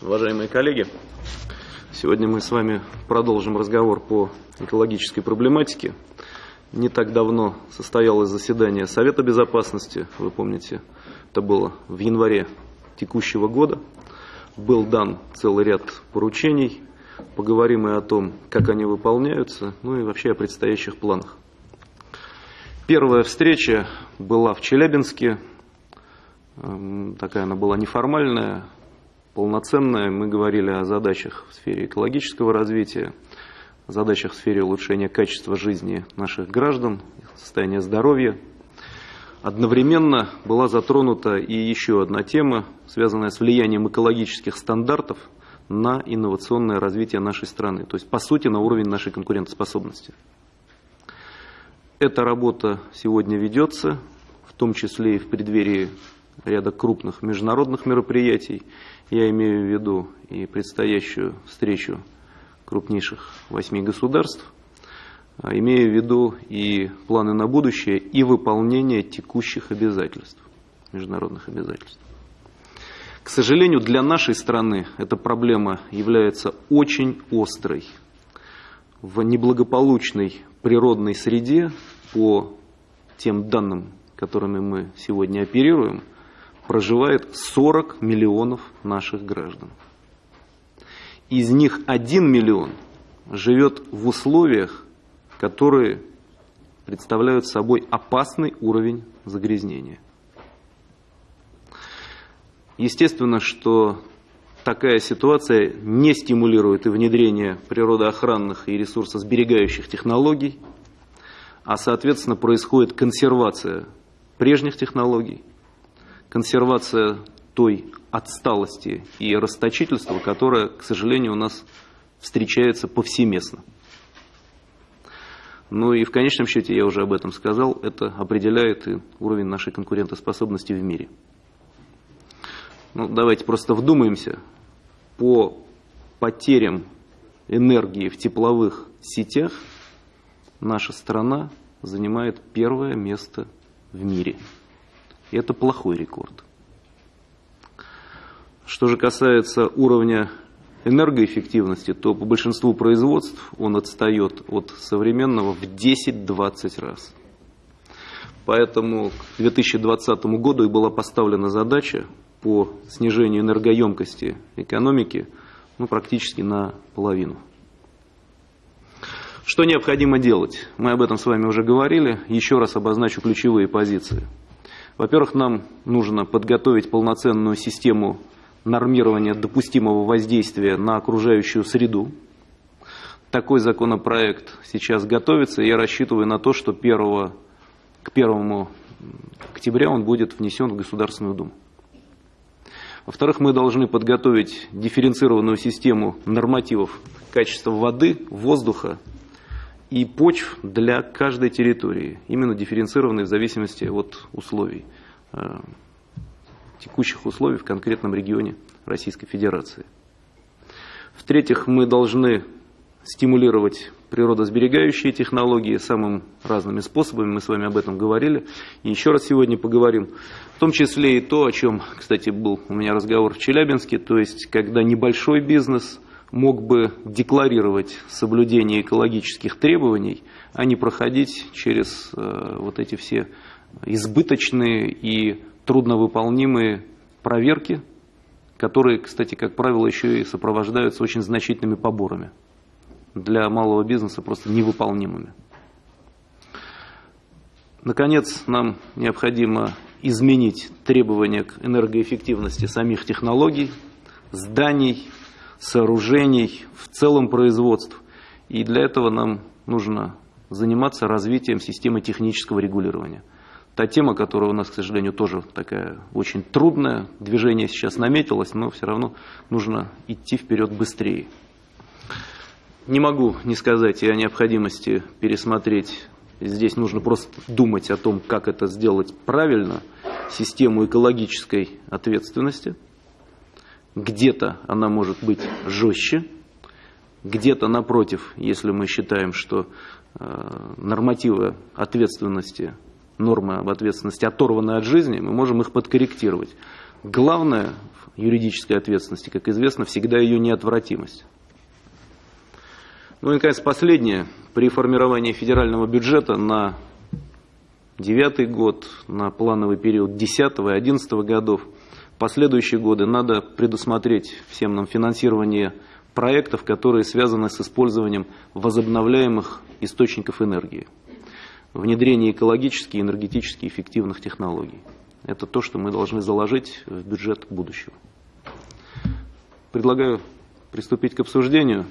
Уважаемые коллеги, сегодня мы с вами продолжим разговор по экологической проблематике. Не так давно состоялось заседание Совета Безопасности, вы помните, это было в январе текущего года. Был дан целый ряд поручений, поговорим и о том, как они выполняются, ну и вообще о предстоящих планах. Первая встреча была в Челябинске, такая она была неформальная, полноценная. Мы говорили о задачах в сфере экологического развития, о задачах в сфере улучшения качества жизни наших граждан, состояния здоровья. Одновременно была затронута и еще одна тема, связанная с влиянием экологических стандартов на инновационное развитие нашей страны, то есть по сути на уровень нашей конкурентоспособности. Эта работа сегодня ведется, в том числе и в преддверии ряда крупных международных мероприятий. Я имею в виду и предстоящую встречу крупнейших восьми государств, а имею в виду и планы на будущее, и выполнение текущих обязательств, международных обязательств. К сожалению, для нашей страны эта проблема является очень острой. В неблагополучной природной среде, по тем данным, которыми мы сегодня оперируем – проживает 40 миллионов наших граждан. Из них 1 миллион живет в условиях, которые представляют собой опасный уровень загрязнения. Естественно, что такая ситуация не стимулирует и внедрение природоохранных и ресурсосберегающих технологий, а соответственно происходит консервация прежних технологий, консервация той отсталости и расточительства, которая, к сожалению, у нас встречается повсеместно. Ну и в конечном счете, я уже об этом сказал, это определяет и уровень нашей конкурентоспособности в мире. Ну, давайте просто вдумаемся. По потерям энергии в тепловых сетях наша страна занимает первое место в мире. И это плохой рекорд. Что же касается уровня энергоэффективности, то по большинству производств он отстает от современного в 10-20 раз. Поэтому к 2020 году и была поставлена задача по снижению энергоемкости экономики ну, практически на половину. Что необходимо делать? Мы об этом с вами уже говорили. Еще раз обозначу ключевые позиции. Во-первых, нам нужно подготовить полноценную систему нормирования допустимого воздействия на окружающую среду. Такой законопроект сейчас готовится, и я рассчитываю на то, что 1, к 1 октября он будет внесен в Государственную Думу. Во-вторых, мы должны подготовить дифференцированную систему нормативов качества воды, воздуха и почв для каждой территории, именно дифференцированные в зависимости от условий, э, текущих условий в конкретном регионе Российской Федерации. В-третьих, мы должны стимулировать природосберегающие технологии самым разными способами, мы с вами об этом говорили, и еще раз сегодня поговорим, в том числе и то, о чем, кстати, был у меня разговор в Челябинске, то есть, когда небольшой бизнес – мог бы декларировать соблюдение экологических требований, а не проходить через э, вот эти все избыточные и трудновыполнимые проверки, которые, кстати, как правило, еще и сопровождаются очень значительными поборами. Для малого бизнеса просто невыполнимыми. Наконец, нам необходимо изменить требования к энергоэффективности самих технологий, зданий, сооружений, в целом производств. И для этого нам нужно заниматься развитием системы технического регулирования. Та тема, которая у нас, к сожалению, тоже такая очень трудная, движение сейчас наметилось, но все равно нужно идти вперед быстрее. Не могу не сказать и о необходимости пересмотреть, здесь нужно просто думать о том, как это сделать правильно, систему экологической ответственности – где-то она может быть жестче, где-то напротив, если мы считаем, что э, нормативы ответственности, нормы об ответственности оторваны от жизни, мы можем их подкорректировать. Главное юридической ответственности, как известно, всегда ее неотвратимость. Ну и, наконец, последнее. При формировании федерального бюджета на девятый год, на плановый период 10 и 11 годов, последующие годы надо предусмотреть всем нам финансирование проектов, которые связаны с использованием возобновляемых источников энергии, внедрение экологически и энергетически эффективных технологий. Это то, что мы должны заложить в бюджет будущего. Предлагаю приступить к обсуждению.